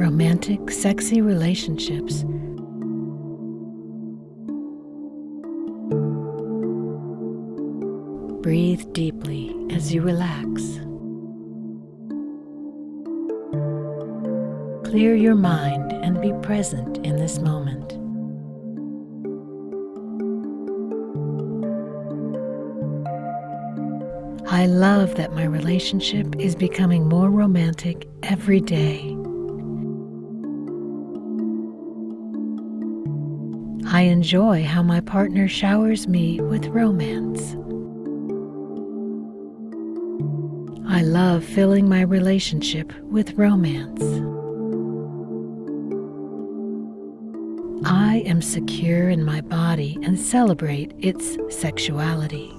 romantic, sexy relationships. Breathe deeply as you relax. Clear your mind and be present in this moment. I love that my relationship is becoming more romantic every day. I enjoy how my partner showers me with romance. I love filling my relationship with romance. I am secure in my body and celebrate its sexuality.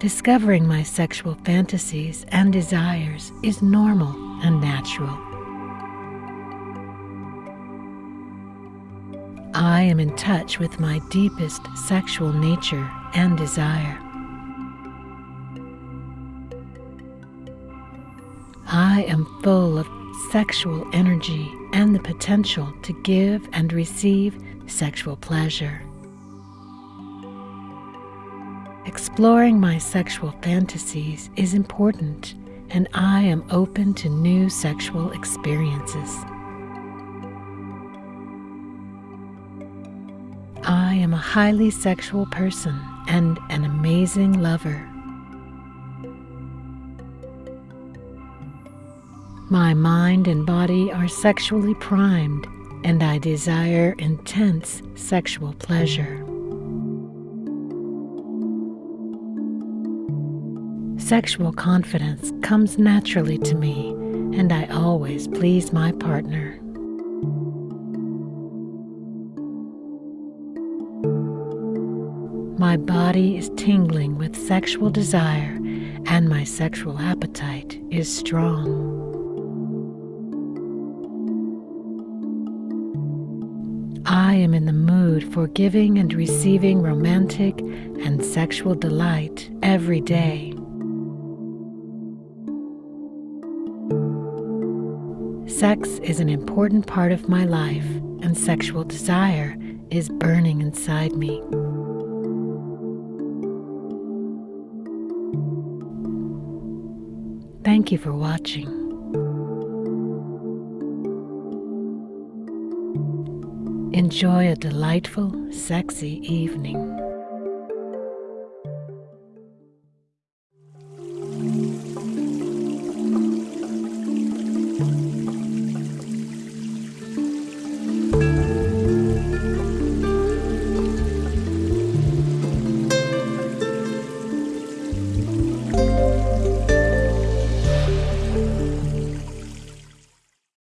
Discovering my sexual fantasies and desires is normal and natural. I am in touch with my deepest sexual nature and desire. I am full of sexual energy and the potential to give and receive sexual pleasure. Exploring my sexual fantasies is important, and I am open to new sexual experiences. I am a highly sexual person and an amazing lover. My mind and body are sexually primed, and I desire intense sexual pleasure. Sexual confidence comes naturally to me, and I always please my partner. My body is tingling with sexual desire, and my sexual appetite is strong. I am in the mood for giving and receiving romantic and sexual delight every day. Sex is an important part of my life, and sexual desire is burning inside me. Thank you for watching. Enjoy a delightful, sexy evening.